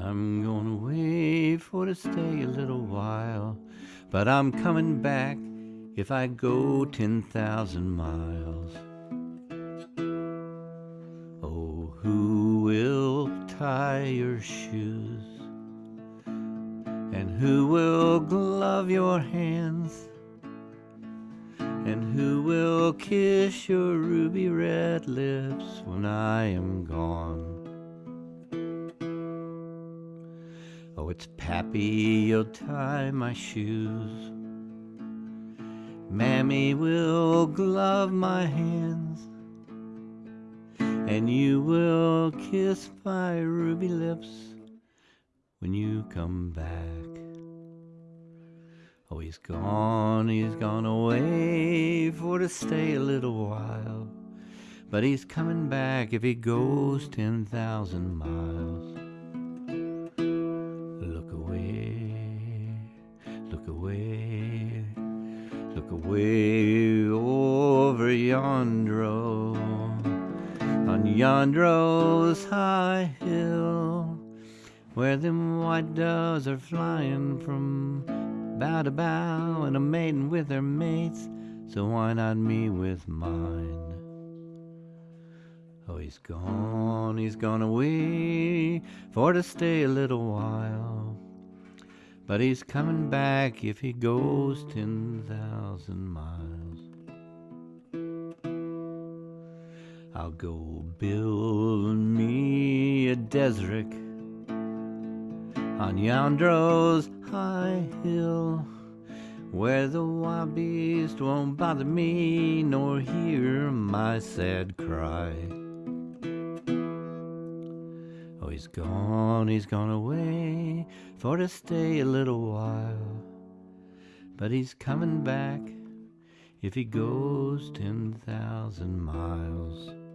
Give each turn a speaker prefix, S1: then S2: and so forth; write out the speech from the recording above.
S1: I'm going away for to stay a little while, but I'm coming back if I go 10,000 miles. Oh, who will tie your shoes? And who will glove your hands? And who will kiss your ruby red lips when I am gone? It's Pappy, you'll tie my shoes. Mammy will glove my hands. And you will kiss my ruby lips when you come back. Oh, he's gone, he's gone away for to stay a little while. But he's coming back if he goes 10,000 miles. Away, look away over yonder, on yonder's high hill, where them white doves are flying from bough to bough, and a maiden with her mates, so why not me with mine? Oh, he's gone, he's gone away for to stay a little while. But he's coming back if he goes 10,000 miles. I'll go build me a desrick on yonder's high hill where the beast won't bother me nor hear my sad cry. Oh, he's gone, he's gone away for to stay a little while, but he's coming back if he goes 10,000 miles.